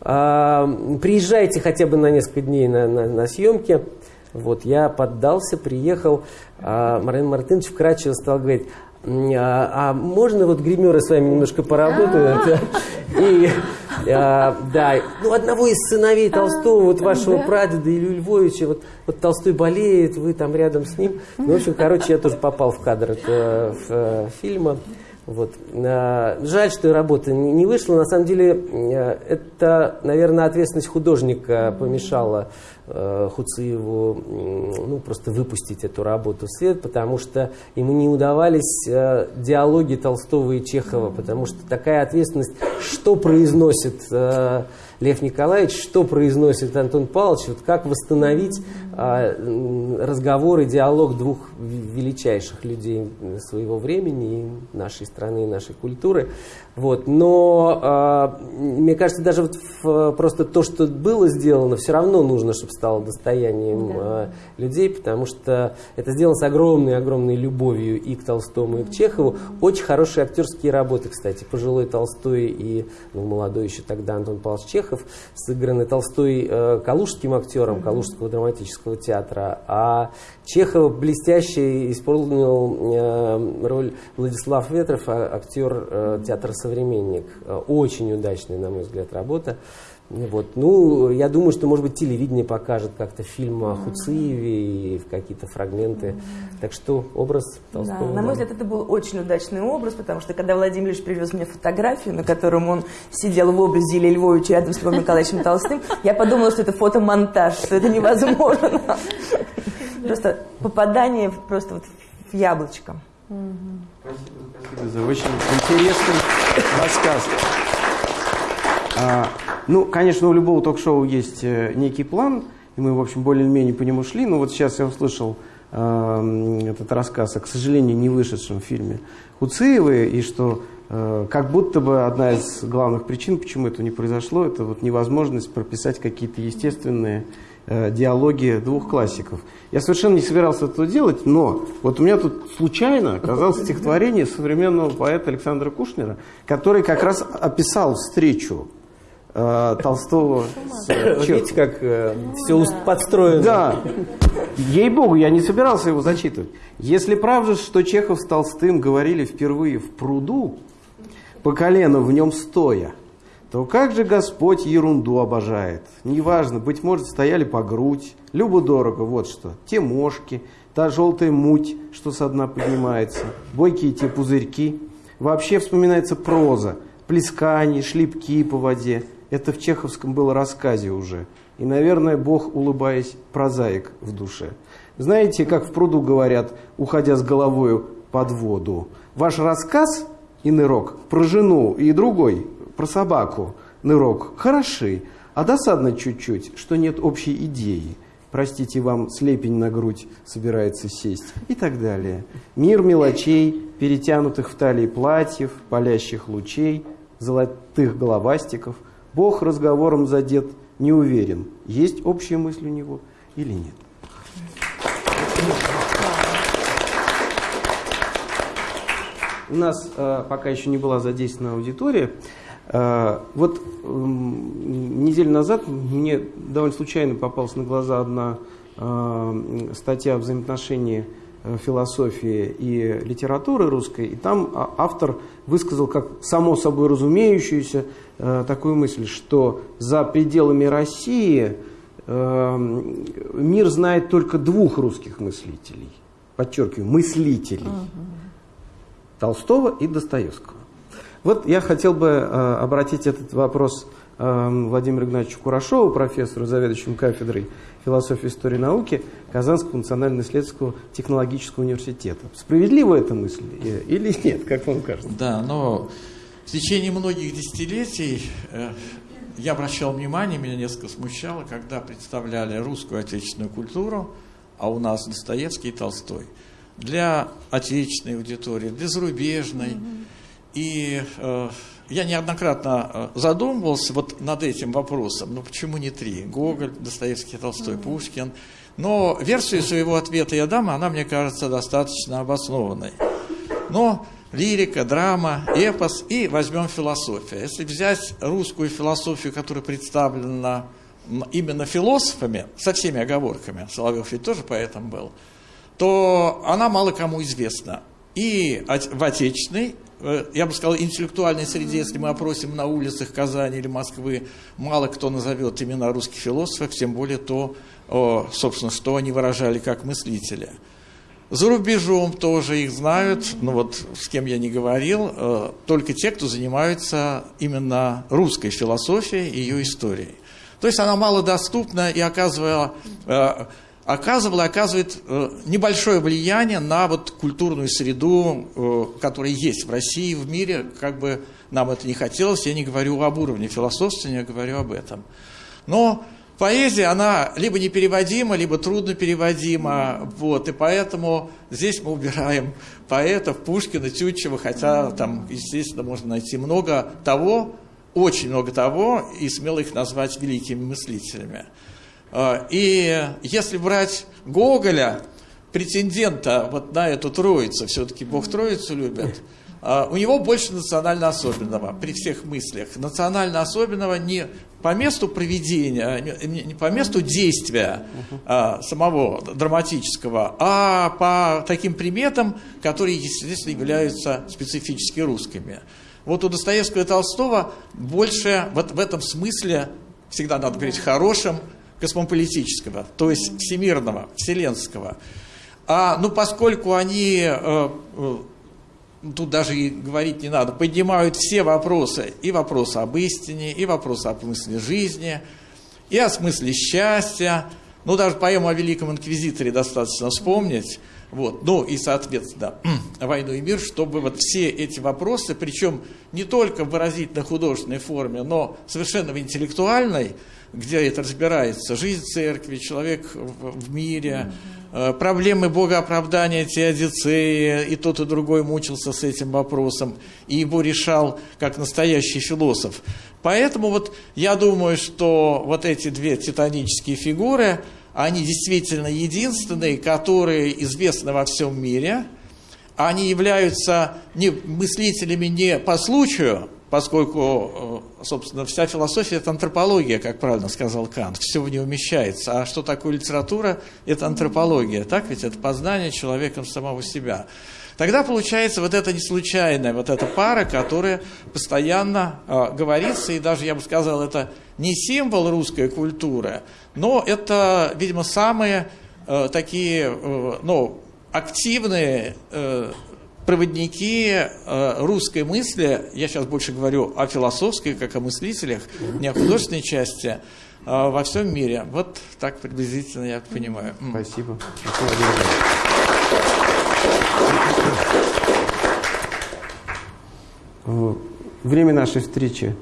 А, приезжайте хотя бы на несколько дней на, на, на съемки. Вот, я поддался, приехал. А Марлен Мартынович вкратчиво стал говорить, а, а можно вот гримеры с вами немножко поработают? [laughs] И, а, да, ну, одного из сыновей Толстого, вот вашего прадеда Илью Львовича, вот, вот Толстой болеет, вы там рядом с ним. Ну, в общем, короче, я тоже попал в кадр этого э, фильма. Вот. А, жаль, что работа не вышла. На самом деле, э, это, наверное, ответственность художника помешала Э, Хуциеву ну, просто выпустить эту работу в свет, потому что ему не удавались э, диалоги Толстого и Чехова, потому что такая ответственность, что произносит Лев Николаевич, что произносит Антон Павлович, вот как восстановить разговор и диалог двух величайших людей своего времени, нашей страны, и нашей культуры. Вот. Но э, мне кажется, даже вот в, просто то, что было сделано, все равно нужно, чтобы стало достоянием да. э, людей, потому что это сделано с огромной-огромной любовью и к Толстому, и к Чехову. Очень хорошие актерские работы, кстати. Пожилой Толстой и ну, молодой еще тогда Антон Павлович Чехов сыграны Толстой э, калужским актером Калужского драматического театра, а Чехов блестяще исполнил э, роль Владислав Ветров, а, актер э, театра «Современник». Э, очень удачная, на мой взгляд, работа. Вот. Ну, я думаю, что, может быть, телевидение покажет как-то фильм о Хуциеве и какие-то фрагменты. Так что образ Толстого... Да, на мой взгляд, это был очень удачный образ, потому что когда Владимир Ильич привез мне фотографию, на котором он сидел в образе Ильи Львовича рядом с Львом Николаевичем Толстым, я подумала, что это фотомонтаж, что это невозможно. Просто попадание просто вот в яблочко. Спасибо, спасибо за очень интересный рассказ. Ну, конечно, у любого ток-шоу есть э, некий план, и мы, в общем, более-менее по нему шли. Но вот сейчас я услышал э, этот рассказ о, к сожалению, не вышедшем фильме Хуциевой, и что э, как будто бы одна из главных причин, почему это не произошло, это вот невозможность прописать какие-то естественные э, диалоги двух классиков. Я совершенно не собирался этого делать, но вот у меня тут случайно оказалось стихотворение современного поэта Александра Кушнера, который как раз описал встречу Толстого с Чеховым. Видите, как э, все подстроено. Да. Ей-богу, я не собирался его зачитывать. Если правда, что Чехов с Толстым говорили впервые в пруду, по колено в нем стоя, то как же Господь ерунду обожает? Неважно, быть может, стояли по грудь, любо-дорого, вот что, те мошки, та желтая муть, что со дна поднимается, бойкие те пузырьки. Вообще вспоминается проза, плескания, шлепки по воде, это в чеховском было рассказе уже. И, наверное, Бог, улыбаясь, прозаик в душе. Знаете, как в пруду говорят, уходя с головою под воду. Ваш рассказ и нырок про жену и другой, про собаку, нырок, хороши, а досадно чуть-чуть, что нет общей идеи. Простите, вам слепень на грудь собирается сесть и так далее. Мир мелочей, перетянутых в талии платьев, палящих лучей, золотых головастиков – Бог разговором задет, не уверен, есть общая мысль у него или нет. У нас э, пока еще не была задействована аудитория. Э, вот э, неделю назад мне довольно случайно попалась на глаза одна э, статья о взаимоотношении философии и литературы русской, и там а, автор высказал как само собой разумеющуюся э, такую мысль, что за пределами России э, мир знает только двух русских мыслителей, подчеркиваю, мыслителей, угу. Толстого и Достоевского. Вот я хотел бы обратить этот вопрос Владимиру Игнатьевичу Курашову, профессору, заведующему кафедрой философии истории науки Казанского национального исследовательского технологического университета. Справедлива эта мысль или нет, как вам кажется? Да, но в течение многих десятилетий э, я обращал внимание, меня несколько смущало, когда представляли русскую отечественную культуру, а у нас Достоевский и Толстой, для отечественной аудитории, для зарубежной. Mm-hmm. И э, я неоднократно э, задумывался вот над этим вопросом. Ну почему не три? Гоголь, Достоевский, Толстой, Пушкин. Но версию своего ответа я дам, она, мне кажется, достаточно обоснованной. Но лирика, драма, эпос и возьмем философию. Если взять русскую философию, которая представлена именно философами, со всеми оговорками, Соловьев ведь тоже поэтом был, то она мало кому известна. И в отечественной, э, я бы сказал, интеллектуальной среде, если мы опросим на улицах Казани или Москвы, мало кто назовет имена русских философов, тем более то, собственно, что они выражали как мыслители. За рубежом тоже их знают, ну вот с кем я не говорил, э, только те, кто занимаются именно русской философией и ее историей. То есть она малодоступна и оказывала, э, оказывала и оказывает э, небольшое влияние на вот культурную среду, которая есть в России, в мире, как бы нам это не хотелось, я не говорю об уровне философствования, я говорю об этом. Но поэзия, она либо непереводима, либо трудно переводима, вот, и поэтому здесь мы убираем поэтов Пушкина, Тютчева, хотя там, естественно, можно найти много того, очень много того, и смело их назвать великими мыслителями. А, и если брать Гоголя, претендента вот на эту троицу, все-таки Бог троицу любит, у него больше национально особенного при всех мыслях. Национально особенного не по месту проведения, не по месту действия а, самого драматического, а по таким приметам, которые, естественно, являются специфически русскими. Вот у Достоевского и Толстого больше вот в этом смысле, всегда надо говорить хорошем, космополитического, то есть всемирного, вселенского. А, ну, поскольку они, э, э, тут даже и говорить не надо, поднимают все вопросы, и вопросы об истине, и вопросы о смысле жизни, и о смысле счастья, ну, даже поэму о Великом Инквизиторе достаточно вспомнить, вот. Ну и, соответственно, [clears throat] «Войну и мир», чтобы вот все эти вопросы, причем не только в выразительно-художественной форме, но совершенно в интеллектуальной, где это разбирается, жизнь церкви, человек в, в мире, э, проблемы богооправдания теодицеи, и тот, и другой мучился с этим вопросом, и его решал как настоящий философ. Поэтому вот я думаю, что вот эти две титанические фигуры – они действительно единственные, которые известны во всем мире. Они являются не мыслителями не по случаю, поскольку, э, собственно, вся философия – это антропология, как правильно сказал Кант, все в ней умещается. А что такое литература? Это антропология, так ведь? Это познание человеком самого себя. Тогда получается вот это не случайная, вот эта пара, которая постоянно э, говорится, и даже, я бы сказал, это не символ русской культуры, но это, видимо, самые э, такие, э, ну, активные э, проводники э, русской мысли, я сейчас больше говорю о философской, как о мыслителях, не о художественной части, э, во всем мире. Вот так приблизительно я понимаю. Спасибо. Э, время нашей встречи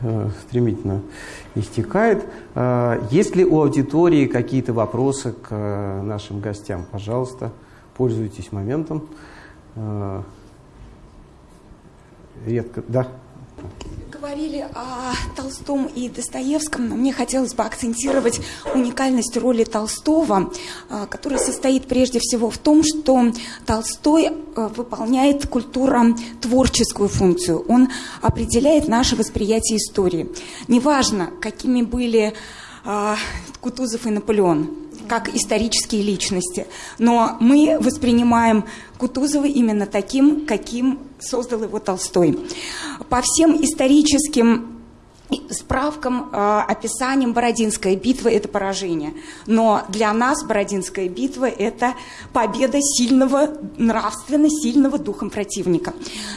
э, стремительно истекает. Есть ли у аудитории какие-то вопросы к нашим гостям? Пожалуйста, пользуйтесь моментом. Редко, да говорили о Толстом и Достоевском, но мне хотелось бы акцентировать уникальность роли Толстого, а, которая состоит прежде всего в том, что Толстой а, выполняет культуро-творческую функцию. Он определяет наше восприятие истории. Неважно, какими были Кутузов и Наполеон, как исторические личности. Но мы воспринимаем Кутузова именно таким, каким создал его Толстой. По всем историческим справкам, э, описанием Бородинская битва – это поражение. Но для нас Бородинская битва – это победа сильного, нравственно сильного духом противника.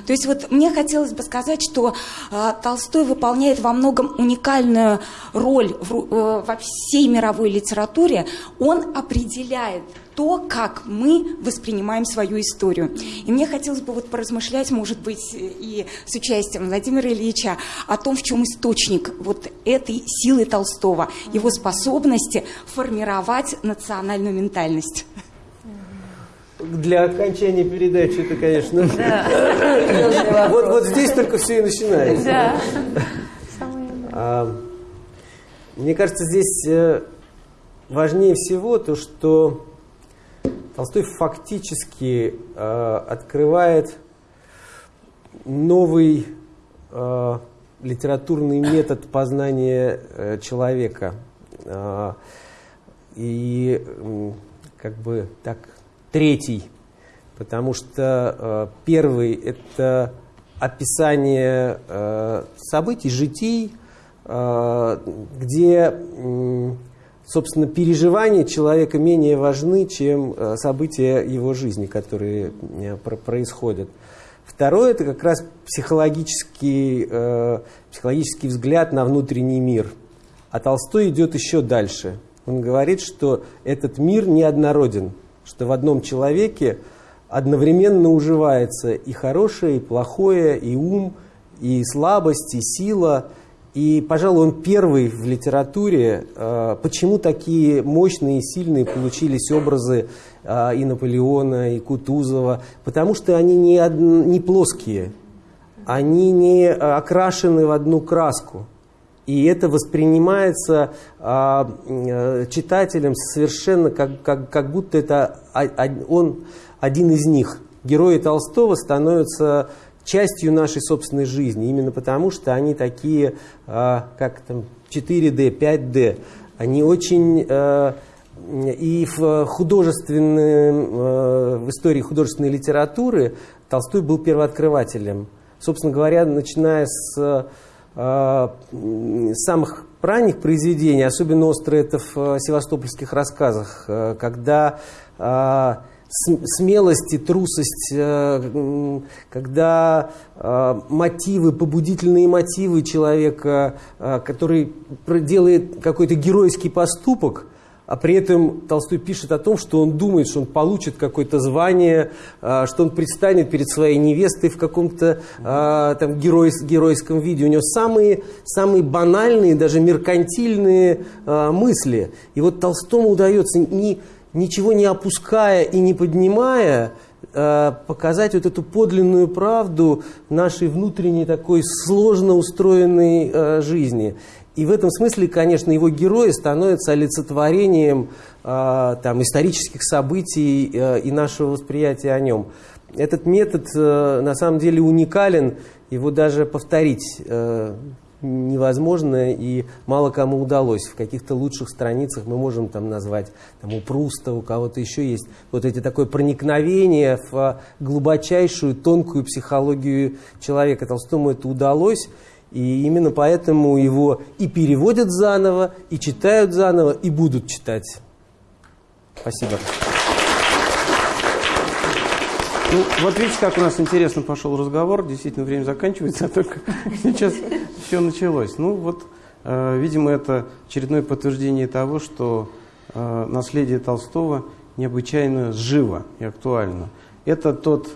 То есть вот мне хотелось бы сказать, что э, Толстой выполняет во многом уникальную роль э, во всей мировой литературе. Он определяет то, как мы воспринимаем свою историю. И мне хотелось бы вот поразмышлять, может быть, и с участием Владимира Ильича о том, в чем источник вот этой силы Толстого, его способности формировать национальную ментальность. для окончания передачи это, конечно... [laughs] Вот, вот здесь только все и начинается. Да. А, мне кажется, здесь э, важнее всего то, что Толстой фактически э, открывает новый э, литературный метод познания э, человека. Э, и э, как бы так третий, потому что э, первый это описание э, событий, житий, э, где собственно, переживания человека менее важны, чем э, события его жизни, которые э, происходят. Второе – это как раз психологический, э, психологический взгляд на внутренний мир. А Толстой идет еще дальше. Он говорит, что этот мир неоднороден, что в одном человеке одновременно уживается и хорошее, и плохое, и ум, и слабость, и сила – и, пожалуй, он первый в литературе, э, почему такие мощные и сильные получились образы э, и Наполеона, и Кутузова, потому что они не, од... не плоские, они не окрашены в одну краску. И это воспринимается э, читателем совершенно как, как, как будто это он один из них. Герои Толстого становятся частью нашей собственной жизни, именно потому что они такие, а, как там, 4D, 5D. Они очень... А, и в художественной, а, в истории художественной литературы Толстой был первооткрывателем. Собственно говоря, начиная с самых ранних произведений, особенно остро это в севастопольских рассказах, когда смелость и трусость, э, когда э, мотивы, побудительные мотивы человека, э, который делает какой-то геройский поступок, а при этом Толстой пишет о том, что он думает, что он получит какое-то звание, что он предстанет перед своей невестой в каком-то там, герой, геройском виде. У него самые, самые банальные, даже меркантильные мысли. И вот Толстому удается не ничего не опуская и не поднимая, э, показать вот эту подлинную правду нашей внутренней такой сложно устроенной э, жизни. И в этом смысле, конечно, его герои становятся олицетворением э, там, исторических событий и нашего восприятия о нем. Этот метод на самом деле уникален, его даже повторить невозможно и мало кому удалось. В каких-то лучших страницах мы можем там назвать, там у Пруста, у кого-то еще есть вот эти такое проникновение в глубочайшую, тонкую психологию человека. Толстому это удалось, и именно поэтому его и переводят заново, и читают заново, и будут читать. Спасибо. Ну, вот видите, как у нас интересно пошел разговор. Действительно, время заканчивается, а только сейчас все началось. Ну, вот, э, видимо, это очередное подтверждение того, что э, наследие Толстого необычайно живо и актуально. Это тот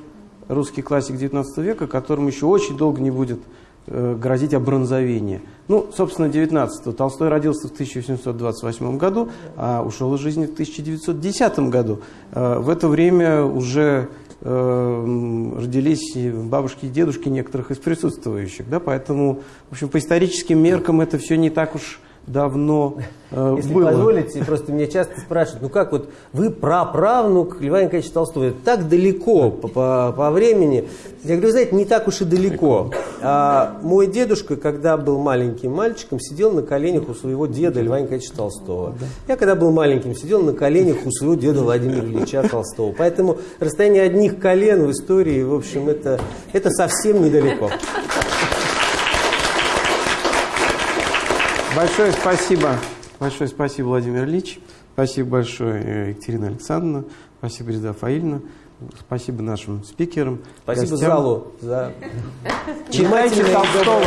русский классик XIX века, которому еще очень долго не будет э, грозить обронзовение. Ну, собственно, 19-го. Толстой родился в 1828 году, а ушел из жизни в 1910 году. Э, в это время уже родились бабушки и дедушки некоторых из присутствующих. Да? Поэтому, в общем, по историческим меркам это все не так уж давно э, Если было. позволите, просто меня часто спрашивают, ну как вот вы праправнук Льва Николаевича Толстого, так далеко по, по, по времени. Я говорю, знаете, не так уж и далеко. А, мой дедушка, когда был маленьким мальчиком, сидел на коленях у своего деда Льва Николаевича Толстого. Я, когда был маленьким, сидел на коленях у своего деда Владимира Ильича Толстого. Поэтому расстояние одних колен в истории, в общем, это, это совсем недалеко. Большое спасибо. Большое спасибо, Владимир Ильич. Спасибо большое, э, Екатерина Александровна. Спасибо, Реза Фаильевна. Спасибо нашим спикерам. Спасибо гостям. залу за Читайте Толстого.